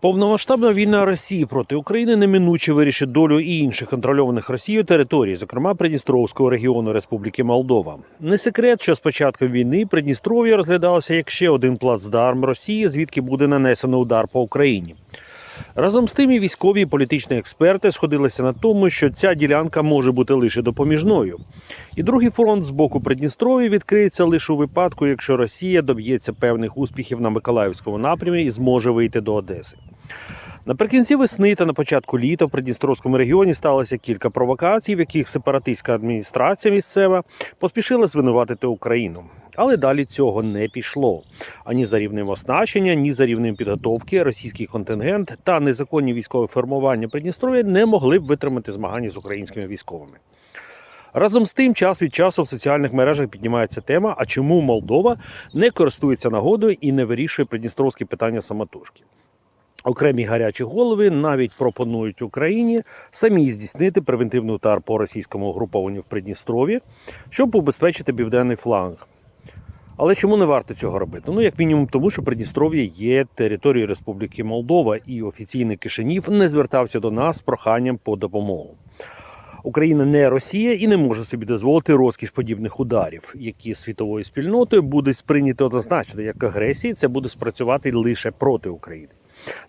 Повномасштабна війна Росії проти України неминуче вирішить долю і інших контрольованих Росією територій, зокрема Придністровського регіону Республіки Молдова. Не секрет, що з початком війни Придністров'я розглядалося як ще один плацдарм Росії, звідки буде нанесено удар по Україні. Разом з тим і військові і політичні експерти сходилися на тому, що ця ділянка може бути лише допоміжною. І другий фронт з боку Придністров'я відкриється лише у випадку, якщо Росія доб'ється певних успіхів на Миколаївському напрямі і зможе вийти до Одеси. Наприкінці весни та на початку літа в Придністровському регіоні сталося кілька провокацій, в яких сепаратистська адміністрація місцева поспішила звинуватити Україну. Але далі цього не пішло. Ані за рівнем оснащення, ні за рівнем підготовки російський контингент та незаконні військові формування Придністров'я не могли б витримати змагання з українськими військовими. Разом з тим, час від часу в соціальних мережах піднімається тема: а чому Молдова не користується нагодою і не вирішує придністровські питання самотужки? Окремі гарячі голови навіть пропонують Україні самі здійснити превентивний удар по російському угрупованню в Придністров'ї, щоб убезпечити південний фланг. Але чому не варто цього робити? Ну, як мінімум, тому що Придністров'я є територією Республіки Молдова, і офіційний Кишинів не звертався до нас з проханням по допомогу. Україна не Росія і не може собі дозволити розкіш подібних ударів, які світовою спільнотою будуть сприйняті однозначно як агресії. Це буде спрацювати лише проти України.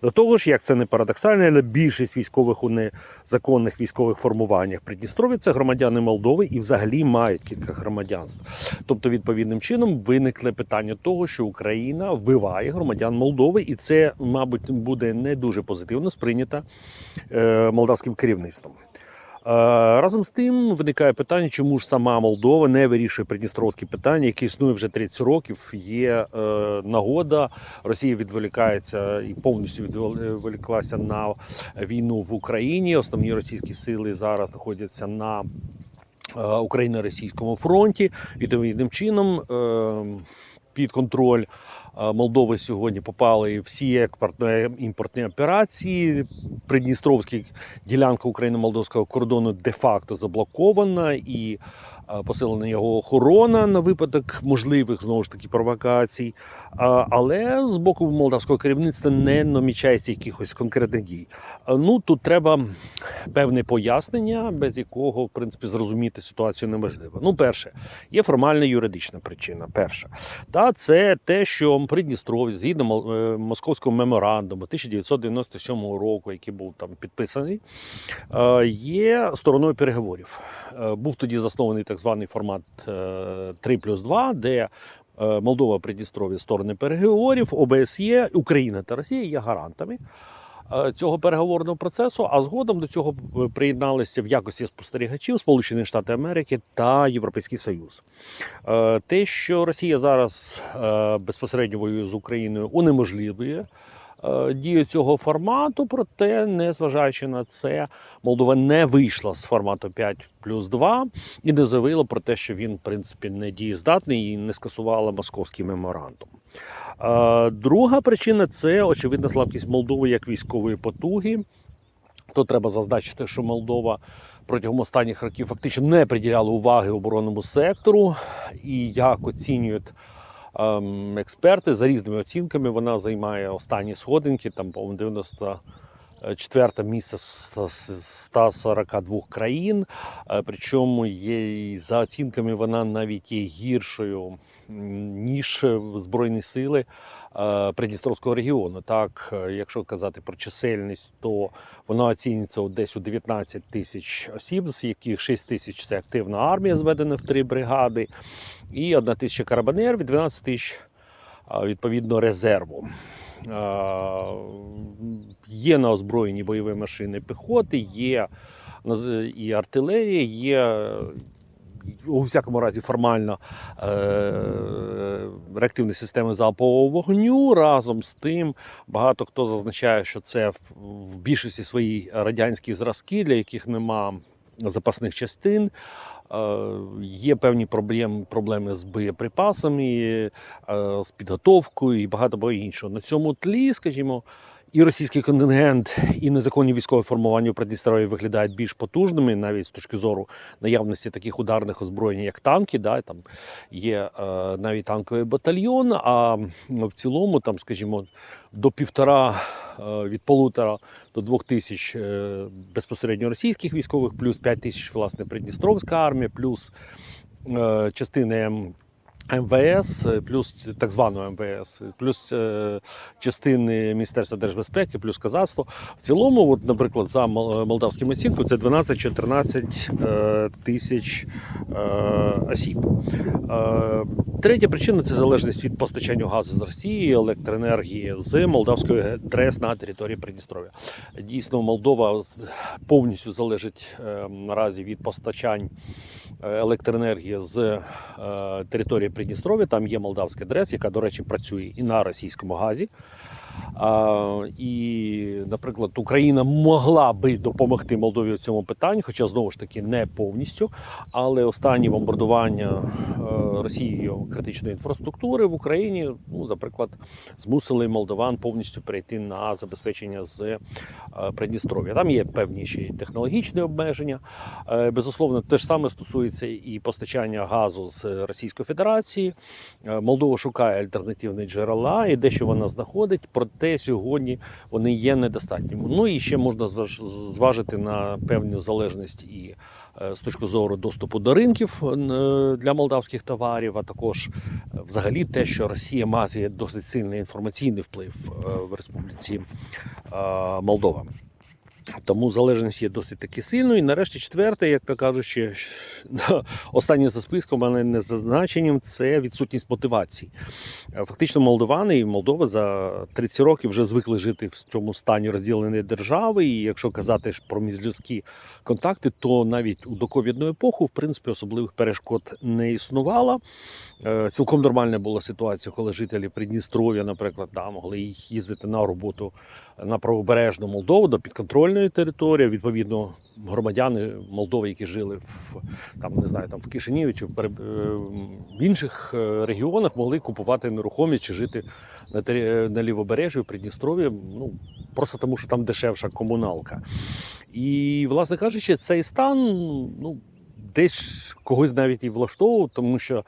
До того ж, як це не парадоксально, але більшість військових у незаконних військових формуваннях Придністрові це громадяни Молдови і взагалі мають кілька громадянств. Тобто, відповідним чином виникле питання того, що Україна вбиває громадян Молдови, і це, мабуть, буде не дуже позитивно сприйнято е, молдавським керівництвом. Е, Разом з тим виникає питання, чому ж сама Молдова не вирішує придністровські питання, які існує вже 30 років. Є е, нагода, Росія відволікається і повністю відволіклася на війну в Україні. Основні російські сили зараз знаходяться на е, Україно-російському фронті. Відповідним чином е, під контроль Молдови сьогодні попали всі експортно-імпортні операції. Придністровська ділянка україно-молдовського кордону де-факто заблокована і посилена його охорона на випадок можливих знову ж таки провокацій. Але з боку молдавського керівництва не намічається якихось конкретних дій. Ну тут треба певне пояснення, без якого в принципі зрозуміти ситуацію неможливо. Ну, перше, є формальна юридична причина. Перша, та це те, що Придністров'я, згідно е, московського меморандуму 1997 року, який був там підписаний, е, є стороною переговорів. Е, Був тоді заснований так званий формат е, 3 плюс 2, де е, Молдова, Придністров'я сторони переговорів, ОБСЄ, Україна та Росія є гарантами е, цього переговорного процесу. А згодом до цього е, приєдналися в якості спостерігачів Сполучені Штати Америки та Європейський Союз. Е, Те, що Росія зараз е, безпосередньо воює з Україною, унеможливлює. Е, Дію цього формату, проте, незважаючи на це, Молдова не вийшла з формату 5 плюс 2 і не заявила про те, що він, в принципі, не дієздатний і не скасувала московський меморандум. Е, Друга причина це очевидна слабкість Молдови як військової потуги. То треба зазначити, що Молдова протягом останніх років фактично не приділяла уваги оборонному сектору, і як оцінюють експерти за різними оцінками, вона займає останні сходинки, там по 94 місце з з 142 країн. Е, Причому є за оцінками вона навіть є гіршою ніж збройні сили е, Придністровського регіону. Так, е, якщо казати про чисельність, то вона оцінюється десь у 19 тисяч осіб, з яких 6 тисяч це активна армія, зведена в три бригади, і 1 тисяча карабанерів, і 12 тисяч відповідно резерву. Є на озброєні бойові машини піхоти, є і артилерія, є у всякому разі формально е- реактивні системи залпового вогню. Разом з тим, багато хто зазначає, що це в, більшості свої радянські зразки, для яких нема запасних частин. Е, Є певні проблеми, проблеми з боєприпасами, е, з підготовкою і багато іншого. На цьому тлі, скажімо, і російський контингент, і незаконні військові формування у Придністров'ї виглядають більш потужними, навіть з точки зору наявності таких ударних озброєнь, як танки. Да, там є е, навіть танковий батальйон. А в цілому, там, скажімо, до півтора е, від полутора до двох тисяч е, безпосередньо російських військових, плюс 5 тисяч власне Придністровська армія, плюс е, частини МВС, е, плюс так званого МВС, плюс е, частини Міністерства держбезпеки, плюс казацтво. В цілому, от, наприклад, за мол- молдавським оцінкою, це 12-14 е, тисяч е, осіб. Е, Третя причина це залежність від постачання газу з Росії, електроенергії з молдавської ТРЕС на території Придністров'я. Дійсно, Молдова повністю залежить е, наразі від постачань е, електроенергії з е, території Придністров'я. Там є молдавська ДРЕС, яка, до речі, працює і на російському газі. І, наприклад, Україна могла би допомогти Молдові в цьому питанні, хоча знову ж таки не повністю. Але останні бомбардування е, Росією критичної інфраструктури в Україні, ну, наприклад, змусили молдаван повністю перейти на забезпечення з е, Придністров'я. Там є певні ще технологічні обмеження. Е, Безусловно, те ж саме стосується і постачання газу з Російської Федерації. Молдова шукає альтернативні джерела, і дещо вона знаходить, проте сьогодні вони є недостатніми. Ну і ще можна зваж- зважити на певну залежність і е, з точки зору доступу до ринків е, для молдавських товарів, а також е, взагалі те, що Росія має досить сильний інформаційний вплив в Республіці Молдова. Тому залежність є досить таки сильною. І нарешті четверте, як то кажуть, ще останнє за списком, але не за значенням, це відсутність мотивації. Е, Фактично, молдовани і Молдова за 30 років вже звикли жити в цьому стані розділеної держави. І якщо казати про міжлюдські контакти, то навіть у доковідну епоху, в принципі, особливих перешкод не існувало. Е, Цілком нормальна була ситуація, коли жителі Придністров'я, наприклад, да, могли їздити на роботу на правобережну Молдову до підконтрольної території. Відповідно, громадяни Молдови, які жили в там не знаю, там в Кишиніві чи в, е, в інших е, регіонах, могли купувати нерухомість чи жити на, на лівобережжі в Придністров'ї. Ну просто тому, що там дешевша комуналка. І, власне кажучи, цей стан ну, десь когось навіть і влаштовував, тому що.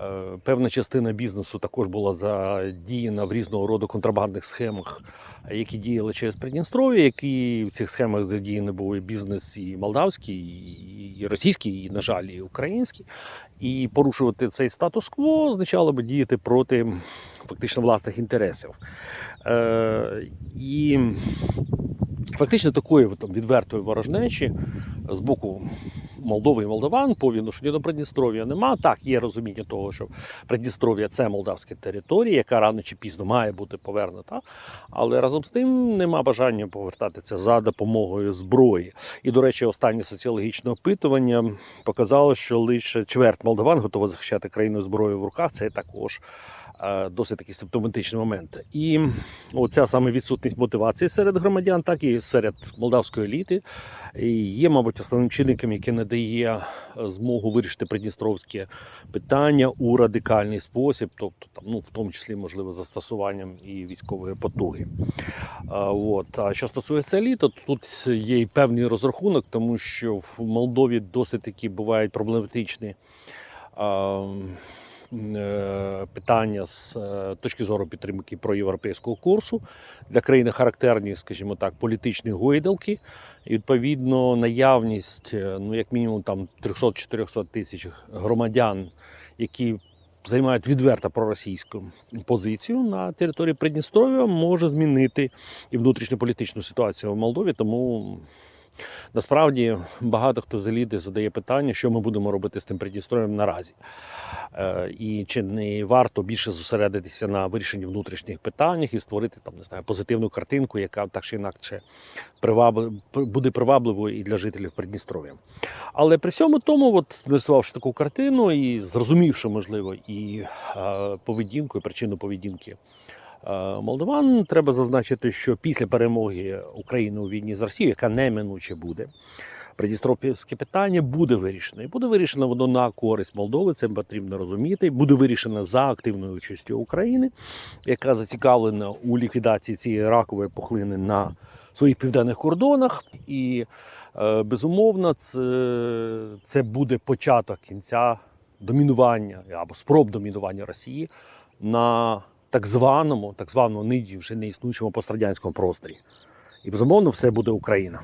Е, Певна частина бізнесу також була задіяна в різного роду контрабандних схемах, які діяли через Придністров'я, які в цих схемах задіяні були бізнес і молдавський, і- і російський, і, на жаль, і український. І порушувати цей статус-кво означало би діяти проти фактично власних інтересів. Е, і фактично такої там, відвертої ворожнечі з боку Молдови і Молдаван по відношенню до Придністров'я нема. Так, є розуміння того, що Придністров'я це молдавська територія, яка рано чи пізно має бути повернута. Але разом з тим нема бажання повертати це за допомогою зброї. І, до речі, останнє соціологічне опитування показало, що лише чверть молдаван готова захищати країну зброєю в руках. Це також досить такий симптоматичний момент. І оця саме відсутність мотивації серед громадян, так і серед молдавської еліти, є, мабуть, основним чинником, який не дає е, змогу вирішити придністровське питання у радикальний спосіб, тобто там, ну, в тому числі, можливо, застосуванням і військової потуги. А, от. а що стосується еліти, то тут є і певний розрахунок, тому що в Молдові досить такі бувають проблематичні. а, м, е, Питання з е, точки зору підтримки проєвропейського курсу для країни характерні, скажімо так, політичні гойдалки. І відповідно наявність, е, ну як мінімум, там 300-400 тисяч громадян, які займають відверто проросійську позицію на території Придністров'я, може змінити і внутрішньополітичну ситуацію в Молдові. Тому насправді багато хто з еліти задає питання, що ми будемо робити з тим Придністров'ям наразі. Е, І чи не варто більше зосередитися на вирішенні внутрішніх питаннях і створити там не знаю позитивну картинку, яка так чи інакше привабли- буде привабливою і для жителів Придністров'я. Але при всьому тому, от нарисувавши таку картину і зрозумівши, можливо, і е, поведінку, і причину поведінки молдаван, треба зазначити, що після перемоги України у війні з Росією, яка неминуче буде, Придністровське питання буде вирішено. І буде вирішено воно на користь Молдови, це потрібно розуміти. Буде вирішено за активною участю України, яка зацікавлена у ліквідації цієї ракової пухлини на своїх південних кордонах. І е, безумовно, це, це буде початок кінця домінування або спроб домінування Росії на так званому, так званому нині вже не існуючому пострадянському просторі. І безумовно, все буде Україна.